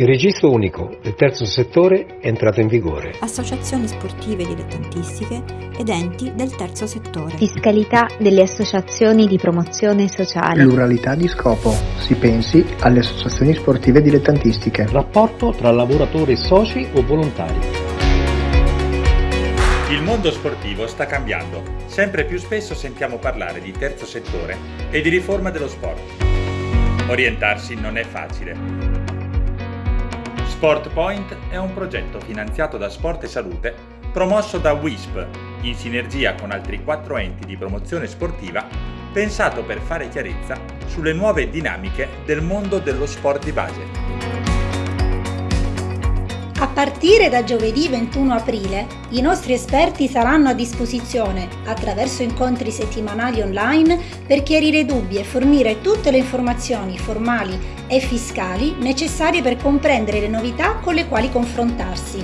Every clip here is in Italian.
Il registro unico del terzo settore è entrato in vigore. Associazioni sportive dilettantistiche ed enti del terzo settore. Fiscalità delle associazioni di promozione sociale. Pluralità di scopo. Si pensi alle associazioni sportive dilettantistiche. Rapporto tra lavoratori soci o volontari. Il mondo sportivo sta cambiando. Sempre più spesso sentiamo parlare di terzo settore e di riforma dello sport. Orientarsi non è facile. Sport Point è un progetto finanziato da Sport e Salute promosso da WISP in sinergia con altri quattro enti di promozione sportiva pensato per fare chiarezza sulle nuove dinamiche del mondo dello sport di base. A partire da giovedì 21 aprile, i nostri esperti saranno a disposizione, attraverso incontri settimanali online, per chiarire dubbi e fornire tutte le informazioni formali e fiscali necessarie per comprendere le novità con le quali confrontarsi.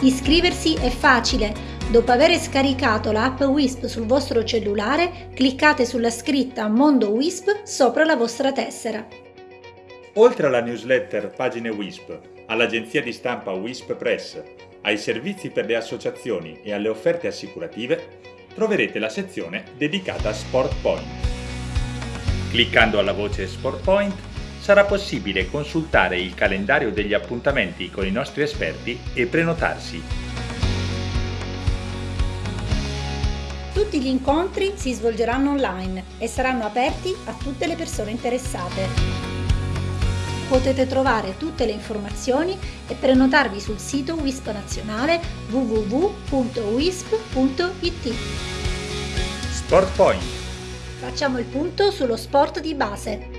Iscriversi è facile. Dopo aver scaricato l'app WISP sul vostro cellulare, cliccate sulla scritta Mondo WISP sopra la vostra tessera. Oltre alla newsletter Pagine WISP, all'agenzia di stampa WISP Press, ai servizi per le associazioni e alle offerte assicurative, troverete la sezione dedicata a Sport Point. Cliccando alla voce Sport Point sarà possibile consultare il calendario degli appuntamenti con i nostri esperti e prenotarsi. Tutti gli incontri si svolgeranno online e saranno aperti a tutte le persone interessate potete trovare tutte le informazioni e prenotarvi sul sito WISP nazionale www.wisp.it. Sport Point. Facciamo il punto sullo sport di base.